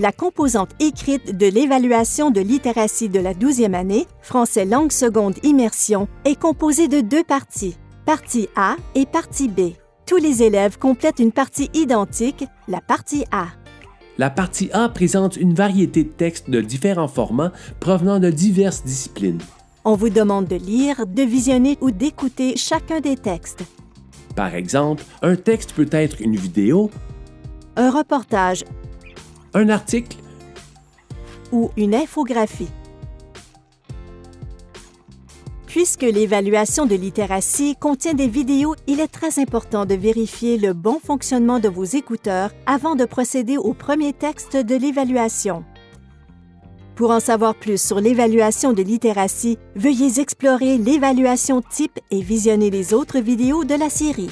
La composante écrite de l'évaluation de littératie de la 12e année, français langue seconde immersion, est composée de deux parties, partie A et partie B. Tous les élèves complètent une partie identique, la partie A. La partie A présente une variété de textes de différents formats provenant de diverses disciplines. On vous demande de lire, de visionner ou d'écouter chacun des textes. Par exemple, un texte peut être une vidéo, Un reportage un article, ou une infographie. Puisque l'évaluation de littératie contient des vidéos, il est très important de vérifier le bon fonctionnement de vos écouteurs avant de procéder au premier texte de l'évaluation. Pour en savoir plus sur l'évaluation de littératie, veuillez explorer l'évaluation type et visionner les autres vidéos de la série.